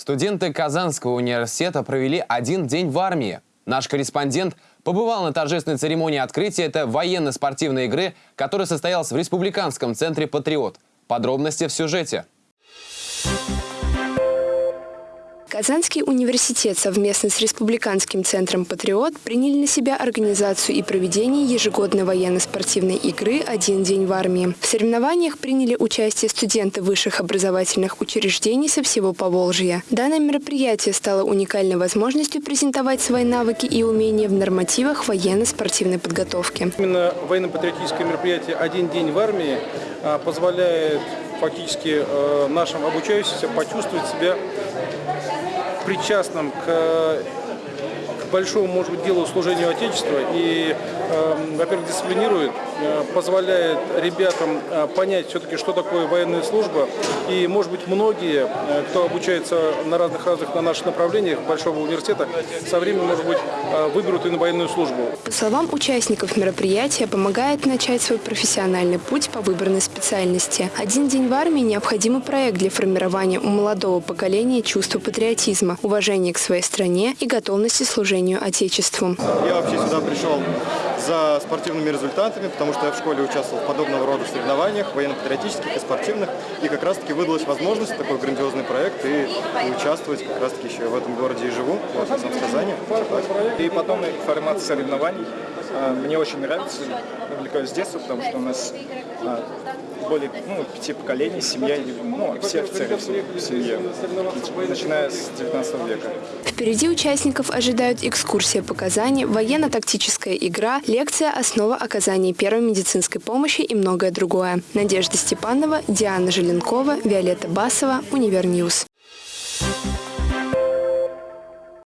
Студенты Казанского университета провели один день в армии. Наш корреспондент побывал на торжественной церемонии открытия этой военно-спортивной игры, которая состоялась в Республиканском центре «Патриот». Подробности в сюжете. Казанский университет совместно с Республиканским центром «Патриот» приняли на себя организацию и проведение ежегодной военно-спортивной игры «Один день в армии». В соревнованиях приняли участие студенты высших образовательных учреждений со всего Поволжья. Данное мероприятие стало уникальной возможностью презентовать свои навыки и умения в нормативах военно-спортивной подготовки. Именно военно-патриотическое мероприятие «Один день в армии» а, позволяет фактически э, нашим обучающимся почувствовать себя причастным к большому, может быть, делу служению Отечеству и, э, во-первых, дисциплинирует, э, позволяет ребятам э, понять все-таки, что такое военная служба. И, может быть, многие, э, кто обучается на разных-разных на наших направлениях Большого университета, со временем, может быть, выберут и на военную службу. По словам участников мероприятия, помогает начать свой профессиональный путь по выбранной специальности. «Один день в армии» – необходимый проект для формирования у молодого поколения чувства патриотизма, уважения к своей стране и готовности служения Отечеству. Я вообще сюда пришел за спортивными результатами, потому что я в школе участвовал в подобного рода соревнованиях, военно-патриотических и спортивных, и как раз-таки выдалась возможность такой грандиозный проект и участвовать как раз-таки еще в этом городе и живу, вот, в сам Казани. И потом формат соревнований. А, Мне очень нравится, увлекаюсь с детства, потому что у нас а, более ну, пяти поколений, семья, ну, все офицеры в семье, начиная с 19 века. Впереди участников ожидают экскурсия по Казани, военно-тактическая игра, лекция «Основа оказания первой медицинской помощи» и многое другое. Надежда Степанова, Диана Желенкова, Виолетта Басова, Универньюз. Thank